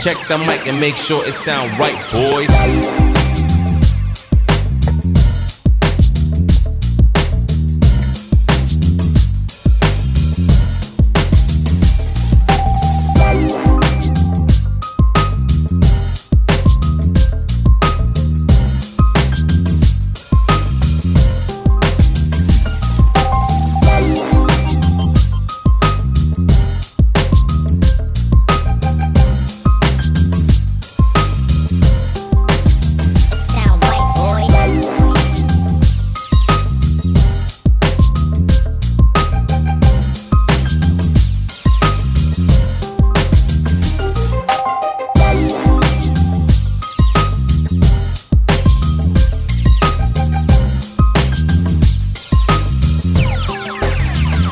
Check the mic and make sure it sound right, boys.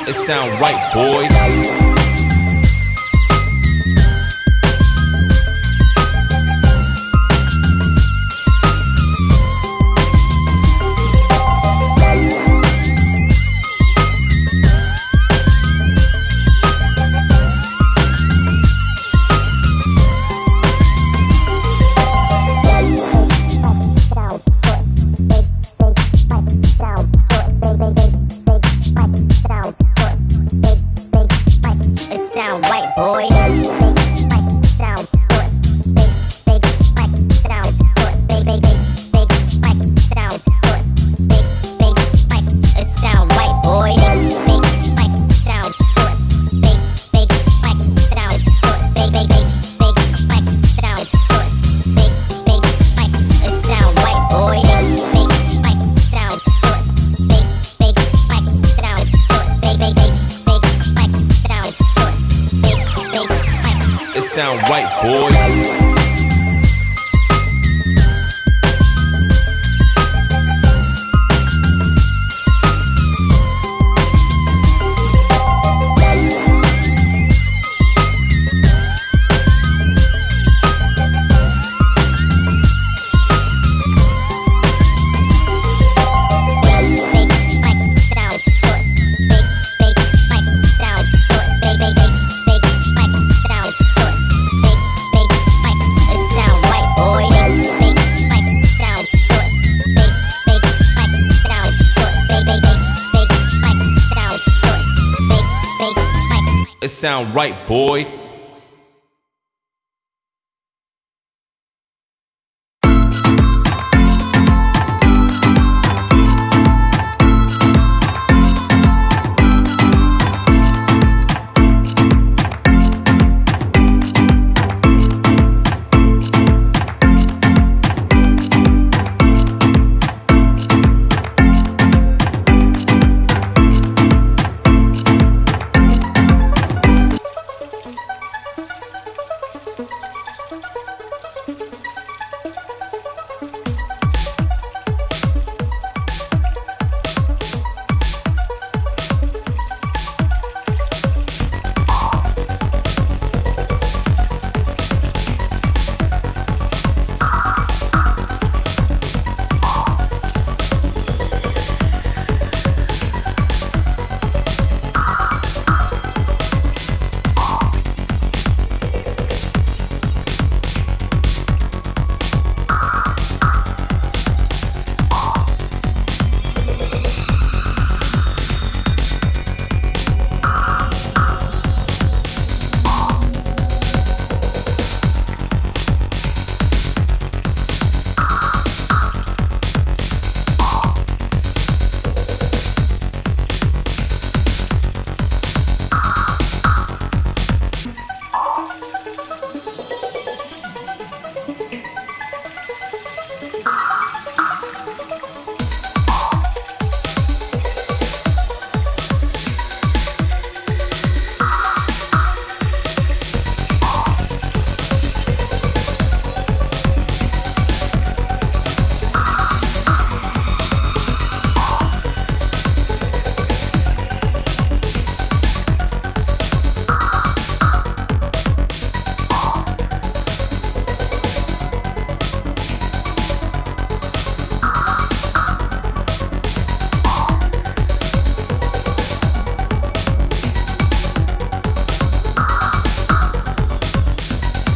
It sound right, boys. Sound right, boys. It sound right, boy.